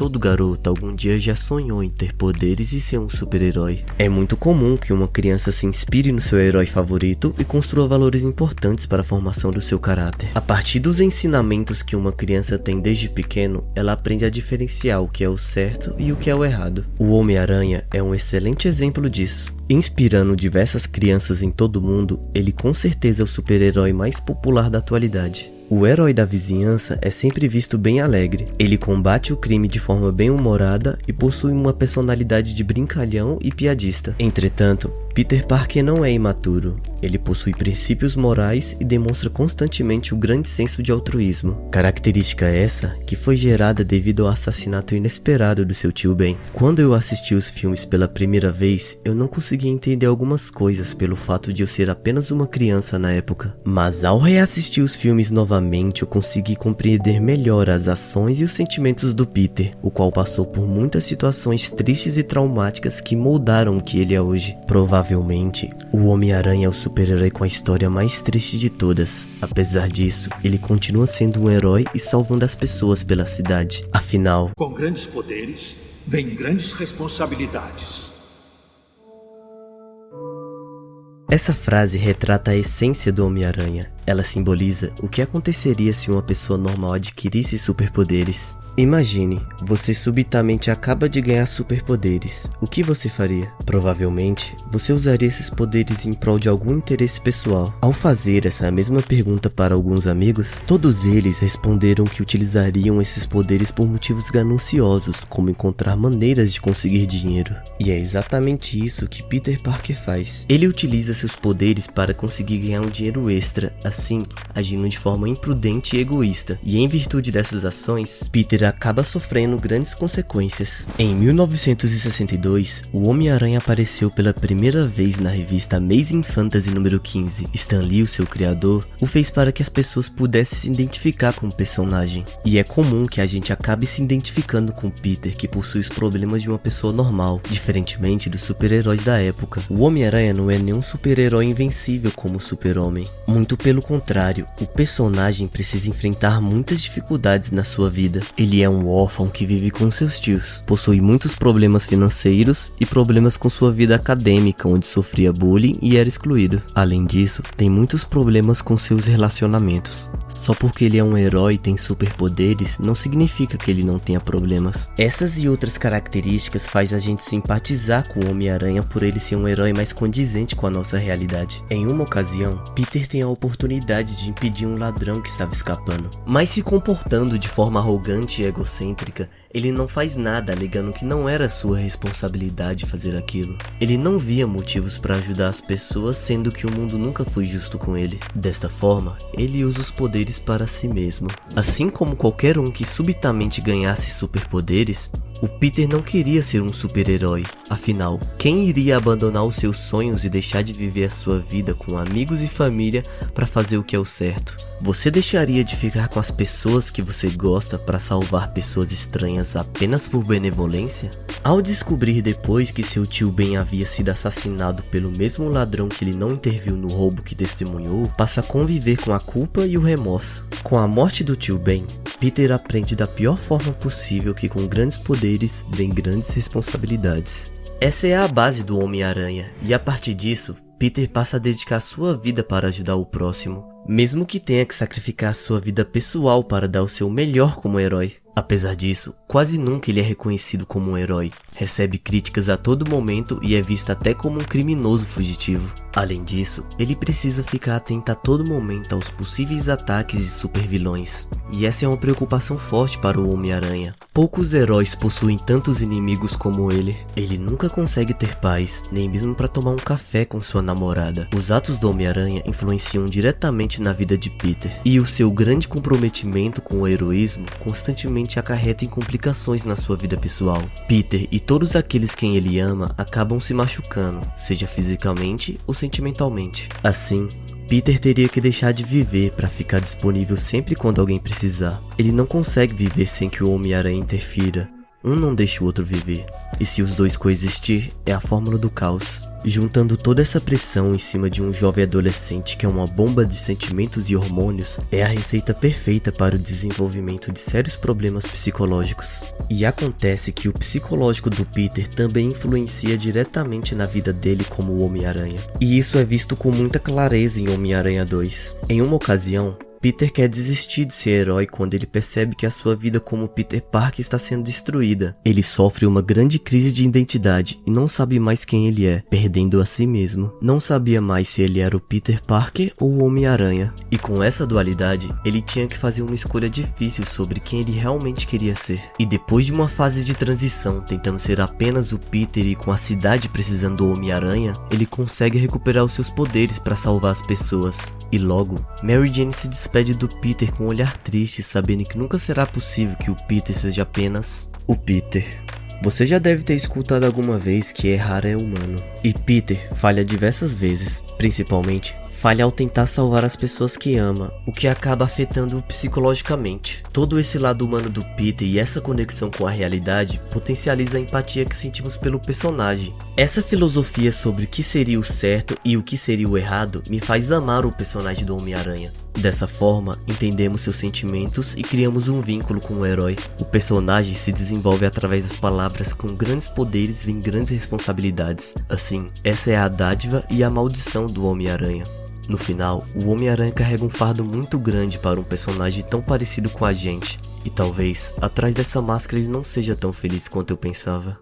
Todo garoto algum dia já sonhou em ter poderes e ser um super-herói. É muito comum que uma criança se inspire no seu herói favorito e construa valores importantes para a formação do seu caráter. A partir dos ensinamentos que uma criança tem desde pequeno, ela aprende a diferenciar o que é o certo e o que é o errado. O Homem-Aranha é um excelente exemplo disso. Inspirando diversas crianças em todo o mundo, ele com certeza é o super-herói mais popular da atualidade. O herói da vizinhança é sempre visto bem alegre. Ele combate o crime de forma bem humorada e possui uma personalidade de brincalhão e piadista. Entretanto, Peter Parker não é imaturo. Ele possui princípios morais e demonstra constantemente o grande senso de altruísmo. Característica essa que foi gerada devido ao assassinato inesperado do seu tio Ben. Quando eu assisti os filmes pela primeira vez, eu não conseguia entender algumas coisas pelo fato de eu ser apenas uma criança na época. Mas ao reassistir os filmes novamente, eu consegui compreender melhor as ações e os sentimentos do Peter, o qual passou por muitas situações tristes e traumáticas que moldaram o que ele é hoje. Provavelmente Provavelmente, o Homem-Aranha é o super-herói com a história mais triste de todas. Apesar disso, ele continua sendo um herói e salvando as pessoas pela cidade. Afinal, com grandes poderes, vem grandes responsabilidades. Essa frase retrata a essência do Homem-Aranha. Ela simboliza o que aconteceria se uma pessoa normal adquirisse superpoderes. Imagine, você subitamente acaba de ganhar superpoderes. O que você faria? Provavelmente, você usaria esses poderes em prol de algum interesse pessoal. Ao fazer essa mesma pergunta para alguns amigos, todos eles responderam que utilizariam esses poderes por motivos gananciosos, como encontrar maneiras de conseguir dinheiro. E é exatamente isso que Peter Parker faz. Ele utiliza seus poderes para conseguir ganhar um dinheiro extra, assim, agindo de forma imprudente e egoísta. E em virtude dessas ações, Peter acaba sofrendo grandes consequências. Em 1962, o Homem-Aranha apareceu pela primeira vez na revista Amazing Fantasy número 15. Stan Lee, o seu criador, o fez para que as pessoas pudessem se identificar com o personagem. E é comum que a gente acabe se identificando com Peter, que possui os problemas de uma pessoa normal, diferentemente dos super-heróis da época. O Homem-Aranha não é nenhum super-herói invencível como o Super-Homem. Muito pelo contrário, o personagem precisa enfrentar muitas dificuldades na sua vida. Ele é um órfão que vive com seus tios, possui muitos problemas financeiros e problemas com sua vida acadêmica, onde sofria bullying e era excluído. Além disso, tem muitos problemas com seus relacionamentos. Só porque ele é um herói e tem superpoderes, não significa que ele não tenha problemas. Essas e outras características faz a gente simpatizar com o Homem-Aranha por ele ser um herói mais condizente com a nossa realidade. Em uma ocasião, Peter tem a oportunidade de impedir um ladrão que estava escapando, mas se comportando de forma arrogante e egocêntrica, ele não faz nada alegando que não era sua responsabilidade fazer aquilo. Ele não via motivos para ajudar as pessoas, sendo que o mundo nunca foi justo com ele. Desta forma, ele usa os poderes para si mesmo. Assim como qualquer um que subitamente ganhasse superpoderes, o Peter não queria ser um super-herói. Afinal, quem iria abandonar os seus sonhos e deixar de viver a sua vida com amigos e família para fazer o que é o certo? Você deixaria de ficar com as pessoas que você gosta para salvar pessoas estranhas apenas por benevolência? Ao descobrir depois que seu tio Ben havia sido assassinado pelo mesmo ladrão que ele não interviu no roubo que testemunhou, passa a conviver com a culpa e o remorso. Com a morte do tio Ben, Peter aprende da pior forma possível que com grandes poderes vem grandes responsabilidades. Essa é a base do Homem-Aranha, e a partir disso, Peter passa a dedicar sua vida para ajudar o próximo, mesmo que tenha que sacrificar sua vida pessoal para dar o seu melhor como herói. Apesar disso, quase nunca ele é reconhecido como um herói, recebe críticas a todo momento e é visto até como um criminoso fugitivo. Além disso, ele precisa ficar atento a todo momento aos possíveis ataques de supervilões, e essa é uma preocupação forte para o Homem-Aranha. Poucos heróis possuem tantos inimigos como ele. Ele nunca consegue ter paz, nem mesmo para tomar um café com sua namorada. Os atos do Homem-Aranha influenciam diretamente na vida de Peter, e o seu grande comprometimento com o heroísmo constantemente acarreta em complicações na sua vida pessoal. Peter e todos aqueles quem ele ama acabam se machucando, seja fisicamente ou sentimentalmente. Assim, Peter teria que deixar de viver para ficar disponível sempre quando alguém precisar. Ele não consegue viver sem que o Homem-Aranha interfira. Um não deixa o outro viver. E se os dois coexistir, é a fórmula do caos. Juntando toda essa pressão em cima de um jovem adolescente que é uma bomba de sentimentos e hormônios, é a receita perfeita para o desenvolvimento de sérios problemas psicológicos. E acontece que o psicológico do Peter também influencia diretamente na vida dele como Homem-Aranha. E isso é visto com muita clareza em Homem-Aranha 2. Em uma ocasião, Peter quer desistir de ser herói quando ele percebe que a sua vida como Peter Parker está sendo destruída. Ele sofre uma grande crise de identidade e não sabe mais quem ele é, perdendo a si mesmo. Não sabia mais se ele era o Peter Parker ou o Homem-Aranha. E com essa dualidade, ele tinha que fazer uma escolha difícil sobre quem ele realmente queria ser. E depois de uma fase de transição, tentando ser apenas o Peter e com a cidade precisando do Homem-Aranha, ele consegue recuperar os seus poderes para salvar as pessoas. E logo, Mary Jane se despede do Peter com um olhar triste, sabendo que nunca será possível que o Peter seja apenas o Peter. Você já deve ter escutado alguma vez que errar é humano. E Peter falha diversas vezes, principalmente falha ao tentar salvar as pessoas que ama, o que acaba afetando psicologicamente. Todo esse lado humano do Peter e essa conexão com a realidade potencializa a empatia que sentimos pelo personagem. Essa filosofia sobre o que seria o certo e o que seria o errado me faz amar o personagem do Homem-Aranha. Dessa forma, entendemos seus sentimentos e criamos um vínculo com o herói. O personagem se desenvolve através das palavras com grandes poderes vêm grandes responsabilidades. Assim, essa é a dádiva e a maldição do Homem-Aranha. No final, o Homem-Aranha carrega um fardo muito grande para um personagem tão parecido com a gente. E talvez, atrás dessa máscara ele não seja tão feliz quanto eu pensava.